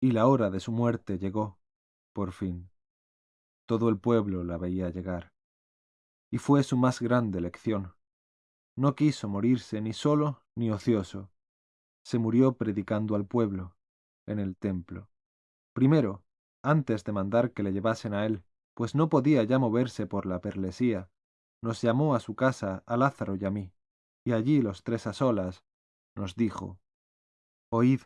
y la hora de su muerte llegó, por fin. Todo el pueblo la veía llegar. Y fue su más grande lección. No quiso morirse ni solo ni ocioso. Se murió predicando al pueblo, en el templo. Primero, antes de mandar que le llevasen a él, pues no podía ya moverse por la perlesía, nos llamó a su casa a Lázaro y a mí, y allí los tres a solas, nos dijo, Oíd,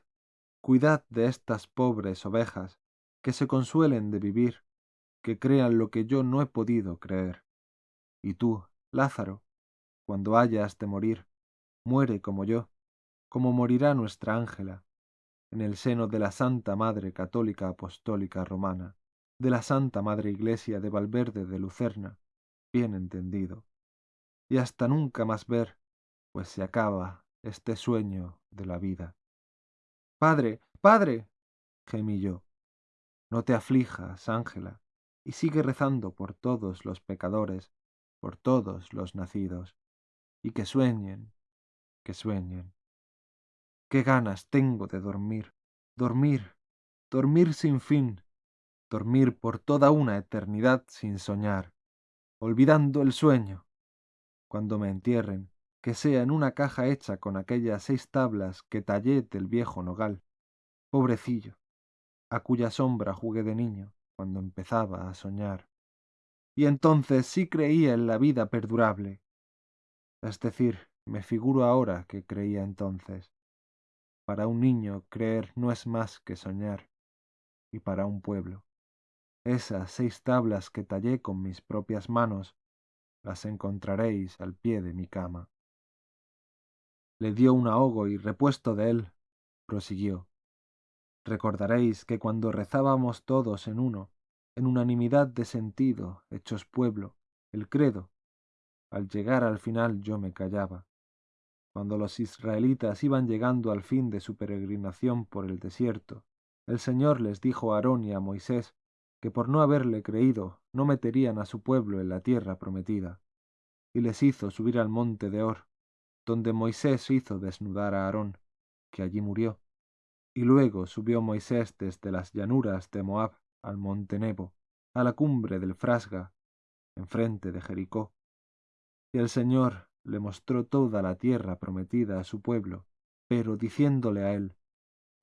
cuidad de estas pobres ovejas, que se consuelen de vivir, que crean lo que yo no he podido creer. Y tú, Lázaro, cuando hayas de morir, muere como yo, como morirá nuestra Ángela, en el seno de la Santa Madre Católica Apostólica Romana, de la Santa Madre Iglesia de Valverde de Lucerna, bien entendido, y hasta nunca más ver, pues se acaba este sueño de la vida. Padre, padre, gemí yo, no te aflijas, Ángela, y sigue rezando por todos los pecadores, por todos los nacidos, y que sueñen, que sueñen. Qué ganas tengo de dormir, dormir, dormir sin fin, dormir por toda una eternidad sin soñar, olvidando el sueño. Cuando me entierren, que sea en una caja hecha con aquellas seis tablas que tallé del viejo nogal. Pobrecillo, a cuya sombra jugué de niño cuando empezaba a soñar. Y entonces sí creía en la vida perdurable. Es decir, me figuro ahora que creía entonces. Para un niño creer no es más que soñar, y para un pueblo. Esas seis tablas que tallé con mis propias manos, las encontraréis al pie de mi cama. Le dio un ahogo y repuesto de él, prosiguió. Recordaréis que cuando rezábamos todos en uno, en unanimidad de sentido, hechos pueblo, el credo, al llegar al final yo me callaba, cuando los israelitas iban llegando al fin de su peregrinación por el desierto, el Señor les dijo a Aarón y a Moisés que por no haberle creído no meterían a su pueblo en la tierra prometida, y les hizo subir al monte de Or, donde Moisés hizo desnudar a Aarón, que allí murió, y luego subió Moisés desde las llanuras de Moab al monte Nebo, a la cumbre del Frasga, enfrente de Jericó, y el Señor le mostró toda la tierra prometida a su pueblo, pero diciéndole a él,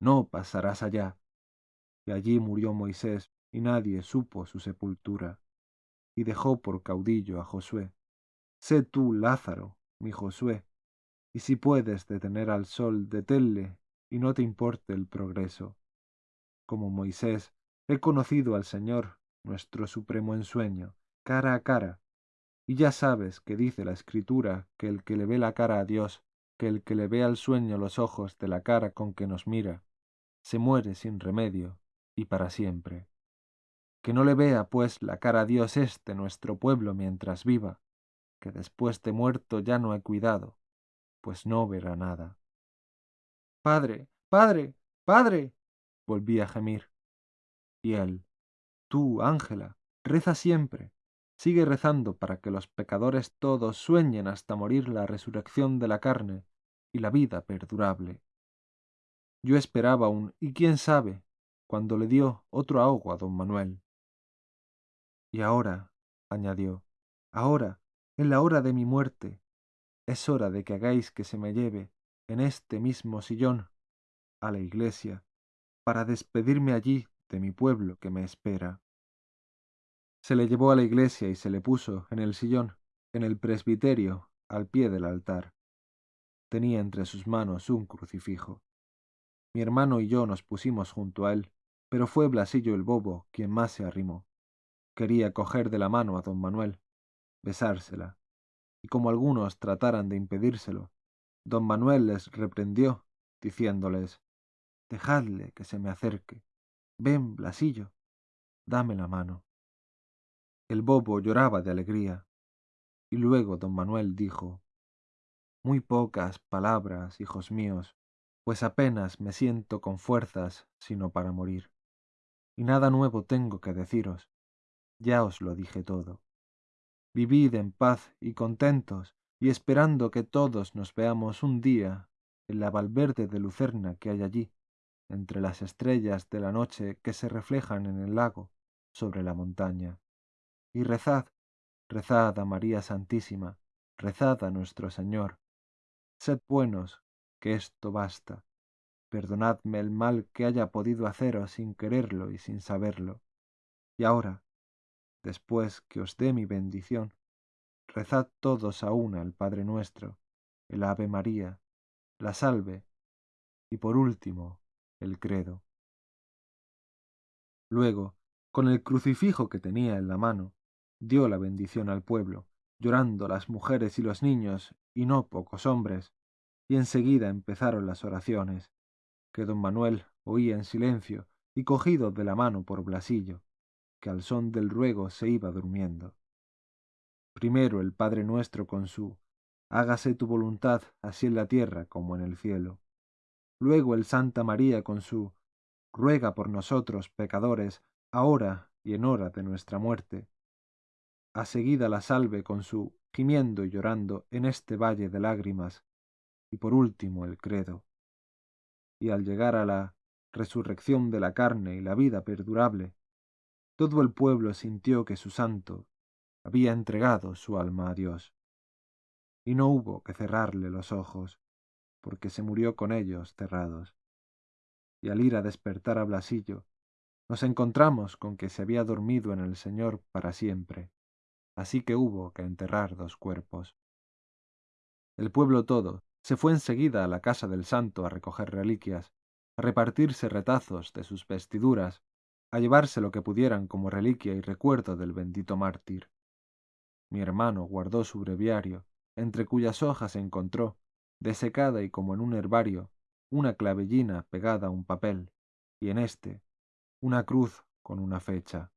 No pasarás allá. Y allí murió Moisés, y nadie supo su sepultura, y dejó por caudillo a Josué. Sé tú, Lázaro, mi Josué, y si puedes detener al sol, deténle, y no te importe el progreso. Como Moisés, he conocido al Señor, nuestro supremo ensueño, cara a cara, y ya sabes que dice la Escritura que el que le ve la cara a Dios, que el que le ve al sueño los ojos de la cara con que nos mira, se muere sin remedio y para siempre. Que no le vea, pues, la cara a Dios este nuestro pueblo mientras viva, que después de muerto ya no he cuidado, pues no verá nada. Padre, padre, padre, volví a gemir. Y él, tú, Ángela, reza siempre, Sigue rezando para que los pecadores todos sueñen hasta morir la resurrección de la carne y la vida perdurable. Yo esperaba un y quién sabe cuando le dio otro ahogo a don Manuel. Y ahora, añadió, ahora, en la hora de mi muerte, es hora de que hagáis que se me lleve en este mismo sillón a la iglesia para despedirme allí de mi pueblo que me espera. Se le llevó a la iglesia y se le puso en el sillón, en el presbiterio, al pie del altar. Tenía entre sus manos un crucifijo. Mi hermano y yo nos pusimos junto a él, pero fue Blasillo el bobo quien más se arrimó. Quería coger de la mano a don Manuel, besársela, y como algunos trataran de impedírselo, don Manuel les reprendió, diciéndoles Dejadle que se me acerque. Ven, Blasillo, dame la mano. El bobo lloraba de alegría. Y luego don Manuel dijo, Muy pocas palabras, hijos míos, pues apenas me siento con fuerzas sino para morir. Y nada nuevo tengo que deciros, ya os lo dije todo. Vivid en paz y contentos, y esperando que todos nos veamos un día en la Valverde de Lucerna que hay allí, entre las estrellas de la noche que se reflejan en el lago sobre la montaña. Y rezad, rezad a María Santísima, rezad a nuestro Señor. Sed buenos, que esto basta. Perdonadme el mal que haya podido haceros sin quererlo y sin saberlo. Y ahora, después que os dé mi bendición, rezad todos a una el Padre nuestro, el Ave María, la salve y por último el credo. Luego, con el crucifijo que tenía en la mano, dio la bendición al pueblo, llorando las mujeres y los niños, y no pocos hombres, y enseguida empezaron las oraciones, que don Manuel oía en silencio y cogido de la mano por Blasillo, que al son del ruego se iba durmiendo. Primero el Padre nuestro con su hágase tu voluntad así en la tierra como en el cielo. Luego el Santa María con su ruega por nosotros pecadores, ahora y en hora de nuestra muerte. A seguida la salve con su gimiendo y llorando en este valle de lágrimas, y por último el credo. Y al llegar a la resurrección de la carne y la vida perdurable, todo el pueblo sintió que su santo había entregado su alma a Dios y no hubo que cerrarle los ojos, porque se murió con ellos cerrados. Y al ir a despertar a Blasillo, nos encontramos con que se había dormido en el Señor para siempre, así que hubo que enterrar dos cuerpos. El pueblo todo se fue enseguida a la casa del santo a recoger reliquias, a repartirse retazos de sus vestiduras, a llevarse lo que pudieran como reliquia y recuerdo del bendito mártir. Mi hermano guardó su breviario, entre cuyas hojas encontró, desecada y como en un herbario, una clavellina pegada a un papel, y en éste una cruz con una fecha.